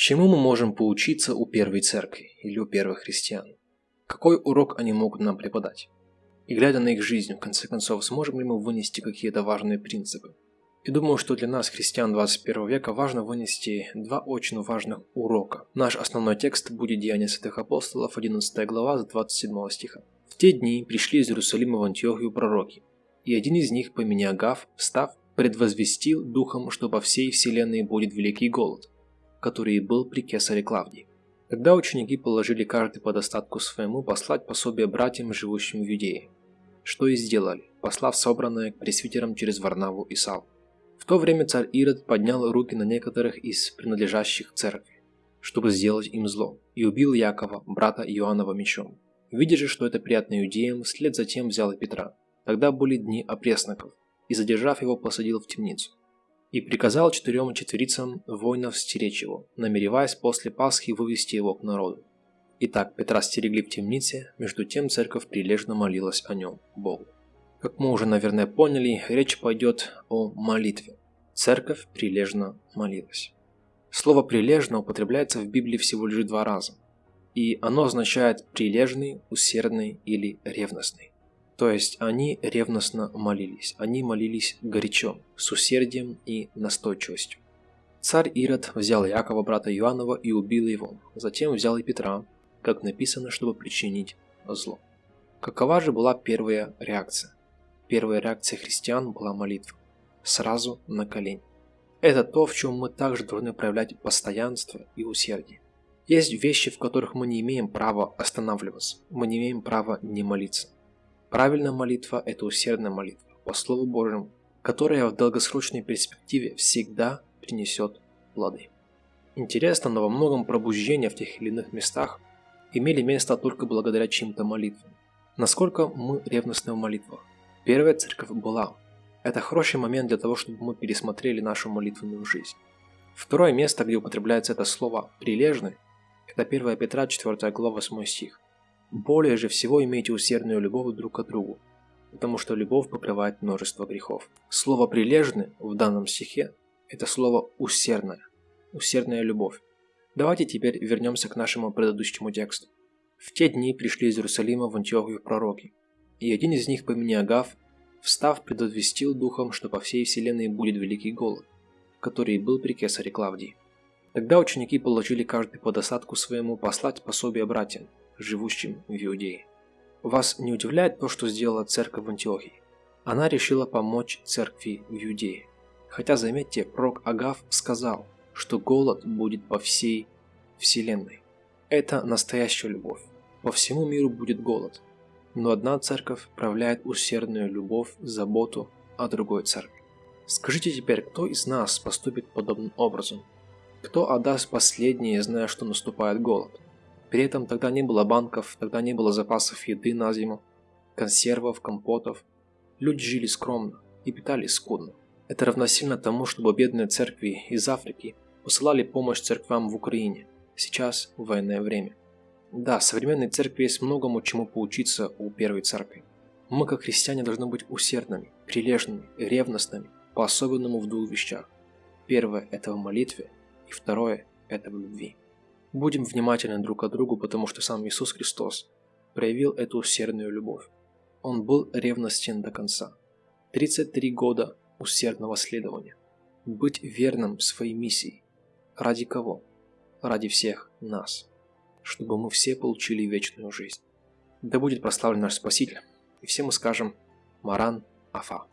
Чему мы можем поучиться у первой церкви или у первых христиан? Какой урок они могут нам преподать? И глядя на их жизнь, в конце концов, сможем ли мы вынести какие-то важные принципы? И думаю, что для нас, христиан 21 века, важно вынести два очень важных урока. Наш основной текст будет Деяния святых апостолов, 11 глава, с 27 стиха. «В те дни пришли из Иерусалима в Антиохию пророки, и один из них по имени Агав, встав, предвозвестил духом, что по всей вселенной будет великий голод, который был при кесаре Клавдии. Тогда ученики положили каждый по достатку своему послать пособие братьям, живущим в Юдее. Что и сделали, послав собранное к пресвитерам через Варнаву и Сал. В то время царь Ирод поднял руки на некоторых из принадлежащих церкви, чтобы сделать им зло, и убил Якова, брата Иоаннова мечом. Видя же, что это приятно иудеям, вслед затем взял и Петра. Тогда были дни опресноков, и задержав его, посадил в темницу и приказал четырем четверицам воинов стеречь его, намереваясь после Пасхи вывести его к народу. Итак, Петра стерегли в темнице, между тем церковь прилежно молилась о нем, Богу. Как мы уже, наверное, поняли, речь пойдет о молитве. Церковь прилежно молилась. Слово «прилежно» употребляется в Библии всего лишь два раза, и оно означает «прилежный», «усердный» или «ревностный». То есть они ревностно молились, они молились горячо, с усердием и настойчивостью. Царь Ирод взял Якова, брата Иоаннова, и убил его, затем взял и Петра, как написано, чтобы причинить зло. Какова же была первая реакция? Первая реакция христиан была молитва. Сразу на колени. Это то, в чем мы также должны проявлять постоянство и усердие. Есть вещи, в которых мы не имеем права останавливаться, мы не имеем права не молиться. Правильная молитва – это усердная молитва по Слову Божьему, которая в долгосрочной перспективе всегда принесет плоды. Интересно, но во многом пробуждения в тех или иных местах имели место только благодаря чьим-то молитвам. Насколько мы ревностны в молитвах? Первая церковь была. Это хороший момент для того, чтобы мы пересмотрели нашу молитвенную жизнь. Второе место, где употребляется это слово «прилежный», это 1 Петра 4 глава 8 стих. Более же всего имейте усердную любовь друг к другу, потому что любовь покрывает множество грехов. Слово «прилежный» в данном стихе – это слово «усердная», «усердная любовь». Давайте теперь вернемся к нашему предыдущему тексту. В те дни пришли из Иерусалима в Антиохию пророки, и один из них по имени Агав, встав, предвестил духом, что по всей вселенной будет великий голод, который был при кесаре Клавдии. Тогда ученики положили каждый по досадку своему послать пособие братьям, живущим в Иудее. Вас не удивляет то, что сделала церковь в Антиохии? Она решила помочь церкви в Иудее. Хотя, заметьте, пророк Агав сказал, что голод будет по всей вселенной. Это настоящая любовь. По всему миру будет голод. Но одна церковь проявляет усердную любовь, заботу о другой церкви. Скажите теперь, кто из нас поступит подобным образом? Кто отдаст последнее, зная, что наступает голод? При этом тогда не было банков, тогда не было запасов еды на зиму, консервов, компотов. Люди жили скромно и питались скудно. Это равносильно тому, чтобы бедные церкви из Африки посылали помощь церквам в Украине, сейчас в военное время. Да, современной церкви есть многому чему поучиться у первой церкви. Мы, как христиане, должны быть усердными, прилежными, ревностными, по-особенному в двух вещах. Первое – это в молитве, и второе – это в любви. Будем внимательны друг к другу, потому что сам Иисус Христос проявил эту усердную любовь. Он был ревностен до конца. 33 года усердного следования. Быть верным своей миссии. Ради кого? Ради всех нас. Чтобы мы все получили вечную жизнь. Да будет прославлен наш Спаситель. И все мы скажем Маран Афа.